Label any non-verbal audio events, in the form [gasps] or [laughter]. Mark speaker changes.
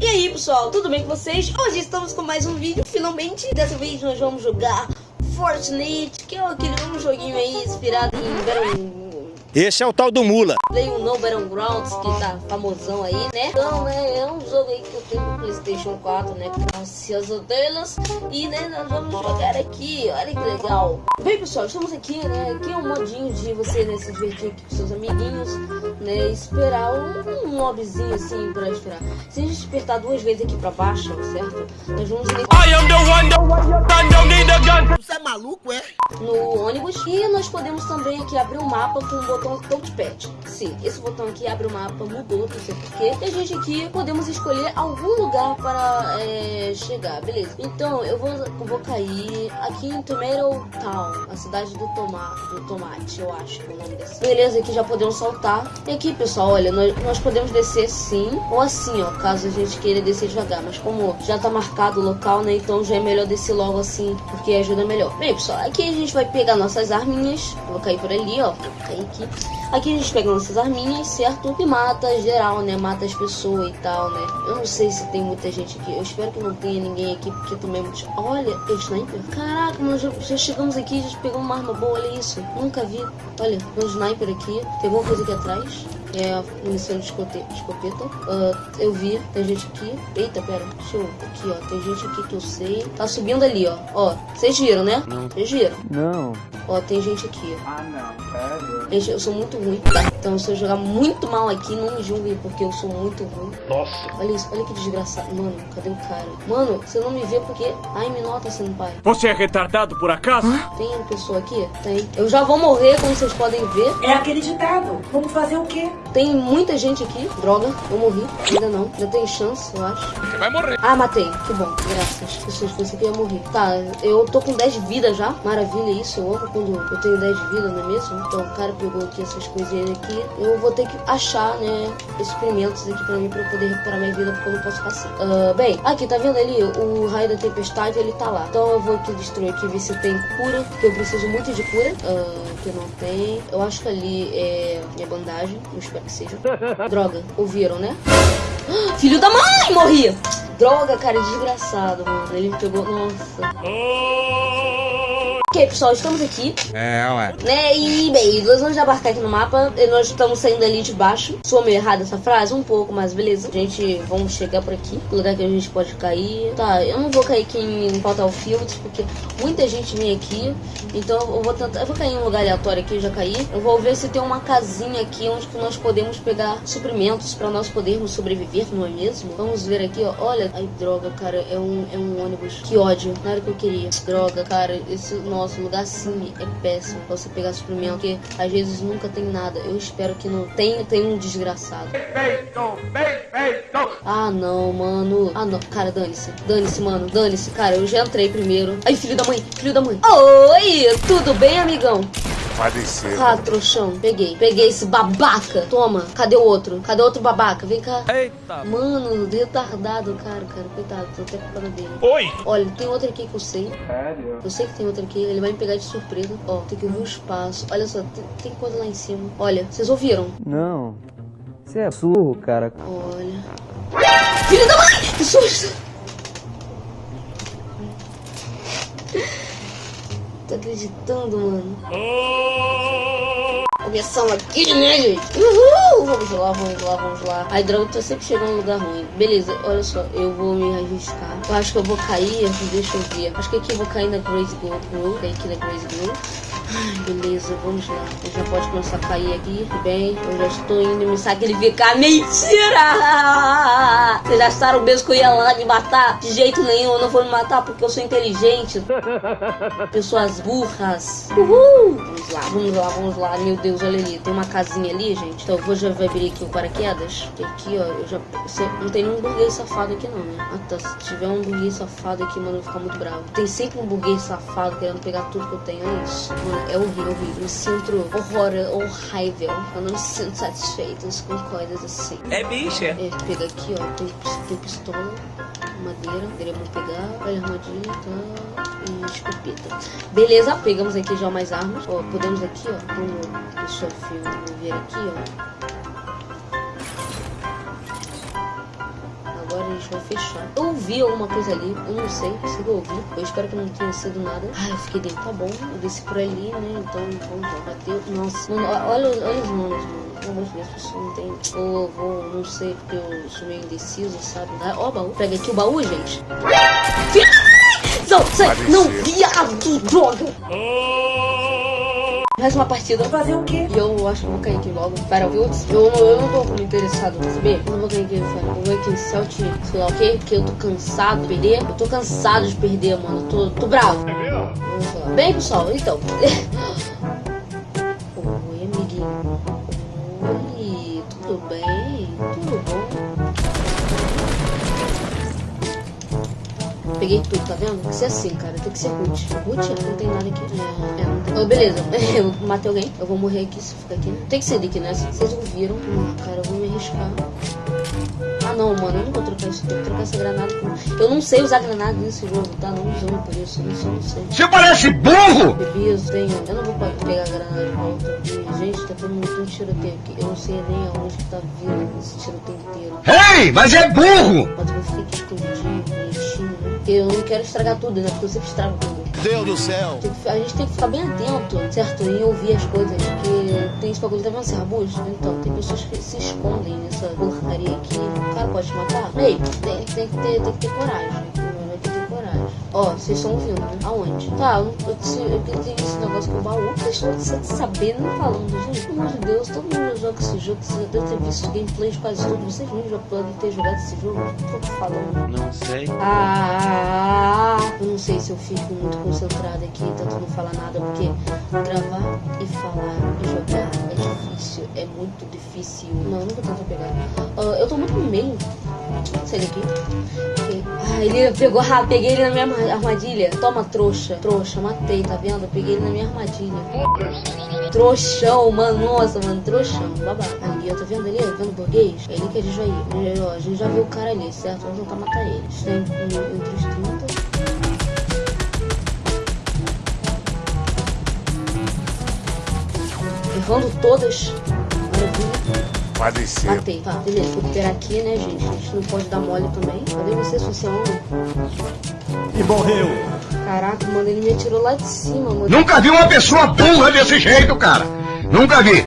Speaker 1: E aí pessoal, tudo bem com vocês? Hoje estamos com mais um vídeo, finalmente Dessa vez nós vamos jogar Fortnite Que é aquele um joguinho aí inspirado em Battle...
Speaker 2: Esse é o tal do Mula
Speaker 1: Play um No Battlegrounds, que tá famosão aí, né? Então, né, é um jogo aí que eu tenho Playstation 4, né? Graças a delas E, né, nós vamos jogar aqui, olha que legal Bem pessoal, estamos aqui, né? Aqui é um modinho de você, né, se divertir aqui com seus amiguinhos Né, esperar um, um mobzinho assim pra esperar Se a gente apertar duas vezes aqui pra baixo, certo? Nós vamos...
Speaker 2: I am the one, the one, the don't need a gun
Speaker 3: Você é maluco, é?
Speaker 1: no ônibus e nós podemos também aqui abrir o mapa com o botão touchpad. Sim, esse botão aqui abre o mapa, mudou, não sei porquê. E a gente aqui podemos escolher algum lugar para é, chegar, beleza. Então eu vou, eu vou cair aqui em Tomato Town, a cidade do, toma, do tomate, eu acho que é o nome desse. Beleza, aqui já podemos saltar. E aqui, pessoal, olha, nós, nós podemos descer sim ou assim, ó, caso a gente queira descer devagar. Mas como já tá marcado o local, né, então já é melhor descer logo assim, porque ajuda melhor. Bem, pessoal, aqui a gente vai pegar nossas arminhas. Vou cair por ali, ó. Vou cair aqui. Aqui a gente pega nossas arminhas, certo? E mata geral, né? Mata as pessoas e tal, né? Eu não sei se tem muita gente aqui. Eu espero que não tenha ninguém aqui, porque também é muito... Olha, é sniper. Caraca, nós já, já chegamos aqui, já pegamos uma arma boa, olha isso. Nunca vi. Olha, um sniper aqui. Tem alguma coisa aqui atrás? É a munição de escopeta. Uh, eu vi, tem gente aqui. Eita, pera, deixa eu. Aqui, ó. Tem gente aqui que eu sei. Tá subindo ali, ó. Ó, vocês viram, né?
Speaker 2: Não.
Speaker 1: Vocês viram?
Speaker 4: Não.
Speaker 1: Ó, tem gente aqui.
Speaker 4: Ah, não.
Speaker 1: Gente, eu sou muito ruim, tá? Então, se eu jogar muito mal aqui, não me julguem, porque eu sou muito ruim.
Speaker 2: Nossa
Speaker 1: Olha isso, olha que desgraçado. Mano, cadê o cara? Mano, você não me vê porque... Ai, me nota, senpai.
Speaker 2: Você é retardado por acaso?
Speaker 1: Tem uma pessoa aqui? Tem. Eu já vou morrer, como vocês podem ver.
Speaker 3: É aquele ditado. Vamos fazer o quê?
Speaker 1: Tem muita gente aqui. Droga, eu morri. Ainda não. Já tem chance, eu acho.
Speaker 2: Você vai morrer
Speaker 1: Ah, matei. Que bom. Graças. Fosse aqui, eu ia morrer. Tá, eu tô com 10 vidas já. Maravilha isso. Eu amo quando eu tenho 10 vidas, não é mesmo? Então, o cara pegou aqui essas coisinhas aqui. Eu vou ter que achar, né, experimentos aqui pra mim, pra eu poder recuperar minha vida, porque eu não posso ficar assim. Ah, bem, aqui, tá vendo ali? O raio da tempestade, ele tá lá. Então, eu vou aqui destruir aqui, ver se tem cura, porque eu preciso muito de cura. Ah, que não tem. Eu acho que ali é, é bandagem. Eu espero que seja. [laughs] Droga, ouviram, né? [gasps] Filho da mãe, morri! Droga, cara, desgraçado, mano. Ele me pegou. Nossa. Ok, pessoal, estamos aqui,
Speaker 2: É, ué
Speaker 1: né? E, bem, nós vamos abarcar aqui no mapa. E nós estamos saindo ali de baixo. Sou meio errada essa frase? Um pouco, mas beleza. A gente, vamos chegar por aqui. Lugar que a gente pode cair. Tá, eu não vou cair aqui em Battlefield, porque muita gente vem aqui. Então eu vou tentar. Eu vou cair em um lugar aleatório aqui, eu já caí. Eu vou ver se tem uma casinha aqui onde nós podemos pegar suprimentos pra nós podermos sobreviver, não é mesmo? Vamos ver aqui, ó. Olha. Ai, droga, cara. É um, é um ônibus. Que ódio. Não era o que eu queria. Droga, cara. Esse nosso lugar sim é péssimo pra você pegar suprimento. Porque às vezes nunca tem nada. Eu espero que não tenha. Tem um desgraçado. Ah, não, mano. Ah, não. Cara, dane-se. Dane-se, mano. Dane-se. Cara, eu já entrei primeiro. Ai, filho da mãe. Filho da mãe. Oi, tudo bem, amigão?
Speaker 2: Vai descer
Speaker 1: Ah, trouxão. Peguei. Peguei esse babaca. Toma. Cadê o outro? Cadê o outro babaca? Vem cá.
Speaker 2: Eita
Speaker 1: Mano, retardado, cara, cara. Coitado, tô até culpando dele.
Speaker 2: Oi
Speaker 1: Olha, tem outro aqui que eu sei.
Speaker 4: Sério?
Speaker 1: Eu sei que tem outro aqui. Ele vai me pegar de surpresa. Ó, tem que ver o espaço. Olha só, tem, tem coisa lá em cima. Olha, vocês ouviram?
Speaker 4: Não. Você é surro, cara.
Speaker 1: Olha. Filho da mãe! Que susto! Tô acreditando, mano. Começamos aqui, né, gente? Uhul! Vamos lá, vamos lá, vamos lá. Droga, eu tô sempre chegando em lugar ruim. Beleza, olha só, eu vou me arriscar. Eu acho que eu vou cair, deixa eu ver. Acho que aqui eu vou cair na Grace Grove. Cair aqui na Grace Grove. Beleza, vamos lá. Eu já pode começar a cair aqui. Bem, eu já estou indo me sacrificar. Mentira! Vocês acharam mesmo que eu ia lá me matar? De jeito nenhum, eu não vou me matar porque eu sou inteligente. [laughs] Pessoas burras. Uhul! Vamos lá, vamos lá, vamos lá. Meu Deus, olha ali. Tem uma casinha ali, gente. Então eu vou já abrir aqui o paraquedas. Tem aqui, ó. Eu já. Não tem nenhum burguês safado aqui, não, né? Ah, tá. Se tiver um burguês safado aqui, mano, eu vou ficar muito bravo. Tem sempre um burguês safado querendo pegar tudo que eu tenho. É isso. Mano, é horrível, horrível. Eu me sinto horror, horrível. Eu não me sinto satisfeito com coisas assim.
Speaker 2: É bicha
Speaker 1: É, pega aqui, ó. Tem, tem pistola, madeira. Queremos pegar. Olha, armadilha, tá. E escopeta. Beleza, pegamos aqui já mais armas. Ó, podemos aqui, ó. Como o filme ver aqui, ó. Vai fechar. Eu ouvi alguma coisa ali, eu não sei se eu ouvi. Eu espero que não tenha sido nada. Ai, eu fiquei dentro, tá bom. Eu desci por ali, né? Então, vamos lá. Bateu. Nossa, mano, olha, olha os nomes, mano. Pelo amor de Deus, não tem. Ou vou, não sei, porque eu sou meio indeciso, sabe? Ah, Ó, o baú. Pega aqui o baú, gente. Não, sai, não, viado, droga. Mais uma partida.
Speaker 3: Vou fazer o quê?
Speaker 1: E eu acho que eu vou cair aqui logo. Battlefields. Eu, eu não tô muito interessado em saber. Eu não vou cair aqui, vou aqui em Celt, sei lá o quê. Porque eu tô cansado de perder. Eu tô cansado de perder, mano. Eu tô, tô bravo. Lá. Bem, pessoal, então. [laughs] Oi, amiguinho. Oi, tudo bem? Peguei tudo, tá vendo? Tem que ser assim, cara. Tem que ser root. Root não tem nada aqui. É, é não tem. Oh, beleza. [laughs] Eu matei alguém. Eu vou morrer aqui se ficar aqui. Tem que ser Dick, né? Vocês ouviram. Hum, cara, eu vou me arriscar. Ah, não, mano. Eu não vou trocar isso. Tem que trocar essa granada. com- Eu não sei usar granada nesse jogo, tá? Não usando por isso. Isso eu não sei.
Speaker 5: Você parece burro!
Speaker 1: Bebias, tenho. Eu não vou pegar a granada de volta. E, gente, tá todo mundo com tiroteio aqui. Eu não sei nem aonde que tá vindo esse tiroteio inteiro.
Speaker 5: Ei, mas é burro!
Speaker 1: Mas eu vou Porque eu não quero estragar tudo, né? Porque eu sempre estrago tudo.
Speaker 5: Deus do céu!
Speaker 1: Que- a gente tem que ficar bem atento, certo? E ouvir as coisas. Porque tem esse bagulho, vendo esse arbusto? Então, tem pessoas que se escondem nessa porcaria aqui. O cara pode te matar? Ei, tem, tem, que, ter, tem que ter coragem. Ó, vocês estão ouvindo, né? Aonde? Tá, eu, eu, eu, tenho esse negócio com o baú. Vocês estão nem falando, gente. Pelo amor de Deus, todo mundo joga esse jogo. Vocês já devem ter visto gameplays quase todos. Vocês mesmos já podem ter jogado esse jogo. O que eu tô falando?
Speaker 4: Não sei.
Speaker 1: Ah, eu não sei se eu fico muito concentrada aqui, tentando não falar nada, porque gravar e falar e jogar é difícil, é muito difícil. Não, eu vou tentar pegar. Ah, eu tô muito no meio. Sai daqui. Ok. Ah, ele pegou, ah, [laughs] peguei ele na minha arma- armadilha. Toma, trouxa. Trouxa, matei, tá vendo? Eu peguei ele na minha armadilha. Trouxão, mano, nossa, mano, trouxão, babaca. Ali, ó, tá vendo ali? Vendo o burguês? É ali que a gente vai ir. Ele, ó, a gente já viu o cara ali, certo? Vamos tentar matar ele. Está em- em- entre os 30. Errando todas. Maravilha.
Speaker 2: Pode ser.
Speaker 1: Matei. Tá, beleza. Vou recuperar aqui, né, gente? A gente não pode dar mole também. Cadê você, é homem?
Speaker 6: E morreu.
Speaker 1: Caraca, mano, ele me atirou lá de cima, mano.
Speaker 5: Nunca vi uma pessoa burra desse jeito, cara! Nunca vi!